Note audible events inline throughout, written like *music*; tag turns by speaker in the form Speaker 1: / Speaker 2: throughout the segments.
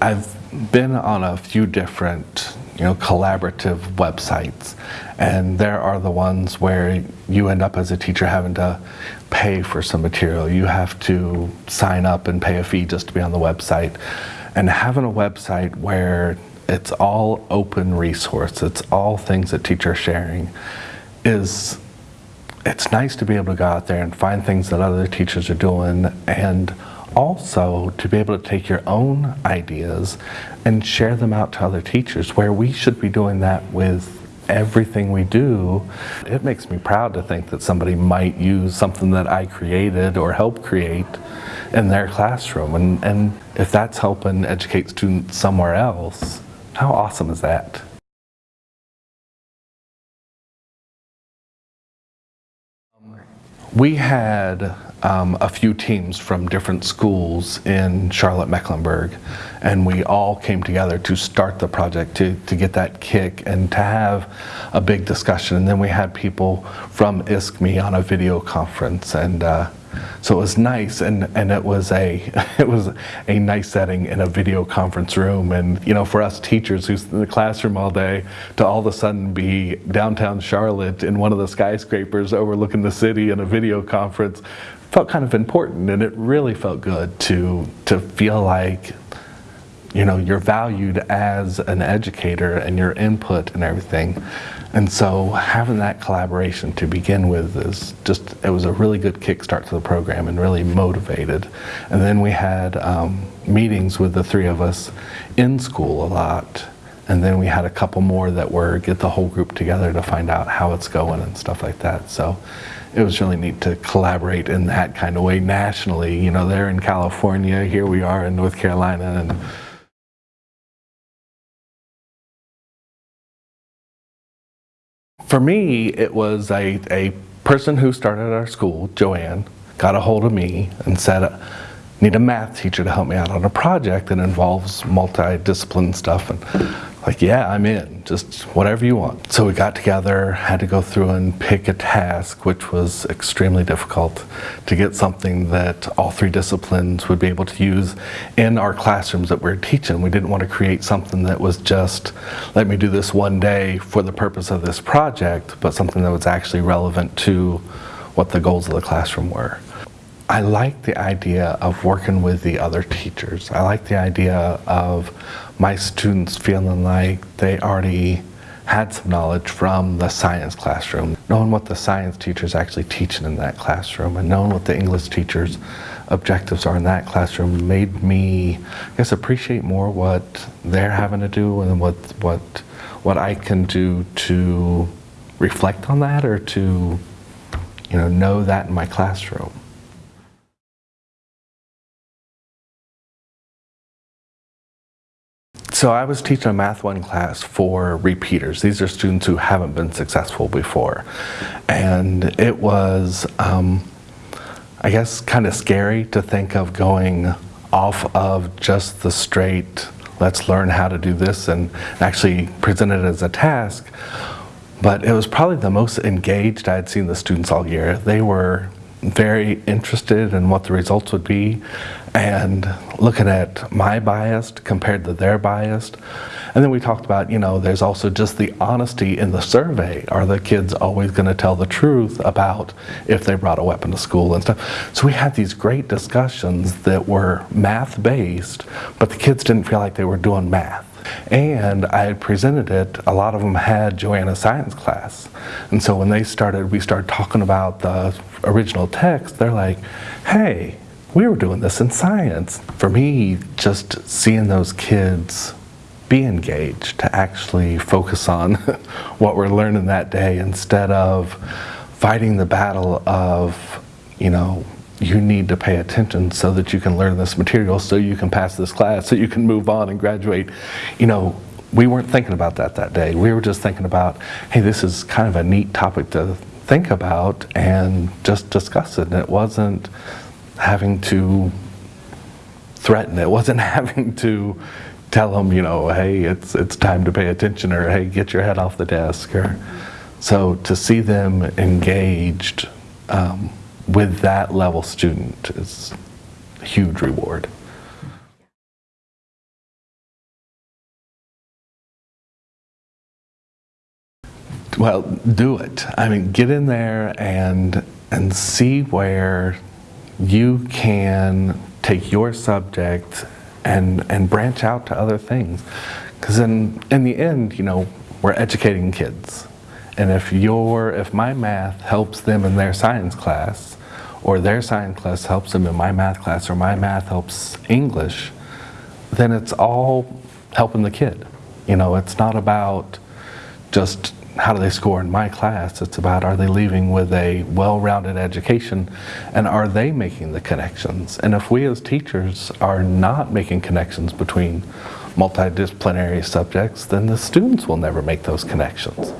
Speaker 1: I've been on a few different, you know, collaborative websites, and there are the ones where you end up as a teacher having to pay for some material. You have to sign up and pay a fee just to be on the website. And having a website where it's all open resource, it's all things that teachers are sharing, is it's nice to be able to go out there and find things that other teachers are doing and also to be able to take your own ideas and share them out to other teachers where we should be doing that with everything we do. It makes me proud to think that somebody might use something that I created or helped create in their classroom and, and if that's helping educate students somewhere else, how awesome is that? We had um, a few teams from different schools in Charlotte Mecklenburg and we all came together to start the project to, to get that kick and to have a big discussion. And then we had people from ISKME on a video conference and uh, so it was nice and, and it was a *laughs* it was a nice setting in a video conference room. And you know for us teachers who's in the classroom all day to all of a sudden be downtown Charlotte in one of the skyscrapers overlooking the city in a video conference felt kind of important. And it really felt good to to feel like you know you're valued as an educator and your input and everything and so having that collaboration to begin with is just it was a really good kickstart to the program and really motivated and then we had um, meetings with the three of us in school a lot and then we had a couple more that were get the whole group together to find out how it's going and stuff like that so it was really neat to collaborate in that kind of way nationally. You know, they're in California, here we are in North Carolina. and. For me, it was a, a person who started our school, Joanne, got a hold of me and said, need a math teacher to help me out on a project that involves multidiscipline stuff. And like, yeah, I'm in, just whatever you want. So we got together, had to go through and pick a task, which was extremely difficult to get something that all three disciplines would be able to use in our classrooms that we we're teaching. We didn't want to create something that was just, let me do this one day for the purpose of this project, but something that was actually relevant to what the goals of the classroom were. I like the idea of working with the other teachers. I like the idea of my students feeling like they already had some knowledge from the science classroom, knowing what the science teacher's actually teaching in that classroom and knowing what the English teacher's objectives are in that classroom made me, I guess, appreciate more what they're having to do and what, what, what I can do to reflect on that or to, you know, know that in my classroom. So I was teaching a Math 1 class for repeaters. These are students who haven't been successful before. And it was, um, I guess, kind of scary to think of going off of just the straight, let's learn how to do this and actually present it as a task. But it was probably the most engaged I had seen the students all year. They were very interested in what the results would be and looking at my bias compared to their bias. And then we talked about, you know, there's also just the honesty in the survey. Are the kids always going to tell the truth about if they brought a weapon to school and stuff? So we had these great discussions that were math-based, but the kids didn't feel like they were doing math. And I presented it, a lot of them had Joanna's science class. And so when they started, we started talking about the original text, they're like, hey, we were doing this in science. For me, just seeing those kids be engaged, to actually focus on *laughs* what we're learning that day instead of fighting the battle of, you know, you need to pay attention so that you can learn this material, so you can pass this class, so you can move on and graduate. You know, we weren't thinking about that that day. We were just thinking about, hey, this is kind of a neat topic to think about and just discuss it. And it wasn't having to threaten. It wasn't *laughs* having to tell them, you know, hey, it's it's time to pay attention, or hey, get your head off the desk, or so to see them engaged. Um, with that level student is a huge reward. Well, do it. I mean, get in there and, and see where you can take your subject and, and branch out to other things. Because in, in the end, you know, we're educating kids and if your if my math helps them in their science class, or their science class helps them in my math class, or my math helps English, then it's all helping the kid. You know, it's not about just how do they score in my class. It's about are they leaving with a well-rounded education and are they making the connections? And if we as teachers are not making connections between multidisciplinary subjects, then the students will never make those connections.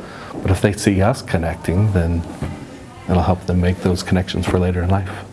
Speaker 1: But if they see us connecting, then it'll help them make those connections for later in life.